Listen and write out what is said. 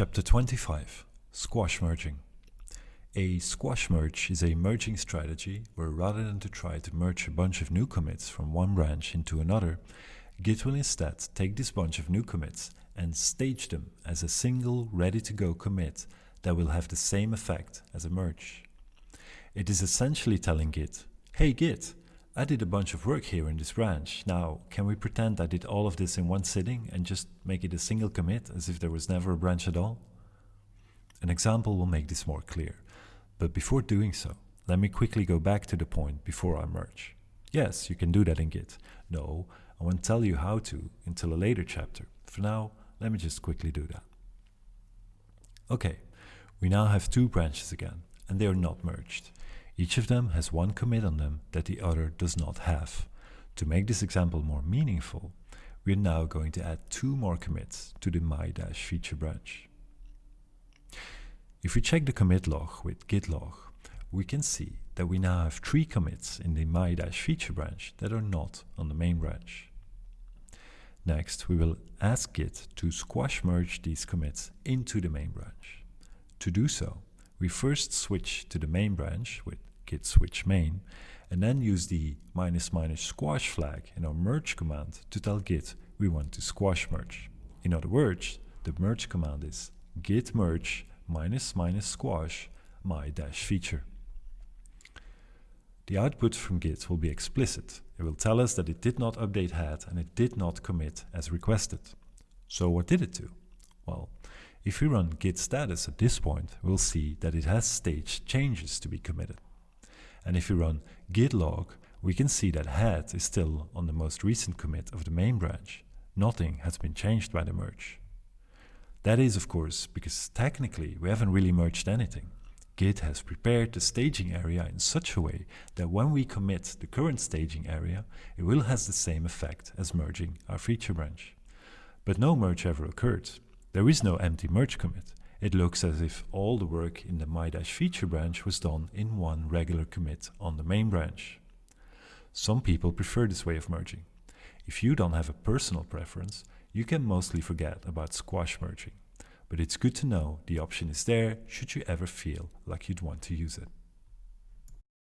Chapter 25 Squash Merging A squash merge is a merging strategy where rather than to try to merge a bunch of new commits from one branch into another, Git will instead take this bunch of new commits and stage them as a single ready-to-go commit that will have the same effect as a merge. It is essentially telling Git, hey Git, I did a bunch of work here in this branch. Now, can we pretend I did all of this in one sitting and just make it a single commit as if there was never a branch at all? An example will make this more clear. But before doing so, let me quickly go back to the point before I merge. Yes, you can do that in Git. No, I won't tell you how to until a later chapter. For now, let me just quickly do that. Okay, we now have two branches again, and they are not merged. Each of them has one commit on them that the other does not have. To make this example more meaningful, we are now going to add two more commits to the my-feature branch. If we check the commit log with git log, we can see that we now have three commits in the my-feature branch that are not on the main branch. Next, we will ask Git to squash merge these commits into the main branch. To do so, we first switch to the main branch with git switch main, and then use the minus minus squash flag in our merge command to tell git we want to squash merge. In other words, the merge command is git merge minus minus squash my dash feature. The output from Git will be explicit. It will tell us that it did not update head and it did not commit as requested. So what did it do? Well, if we run git status at this point, we'll see that it has staged changes to be committed. And if we run git log, we can see that head is still on the most recent commit of the main branch. Nothing has been changed by the merge. That is, of course, because technically we haven't really merged anything. Git has prepared the staging area in such a way that when we commit the current staging area, it will have the same effect as merging our feature branch. But no merge ever occurred. There is no empty merge commit. It looks as if all the work in the my-feature branch was done in one regular commit on the main branch. Some people prefer this way of merging. If you don't have a personal preference, you can mostly forget about squash merging. But it's good to know the option is there should you ever feel like you'd want to use it.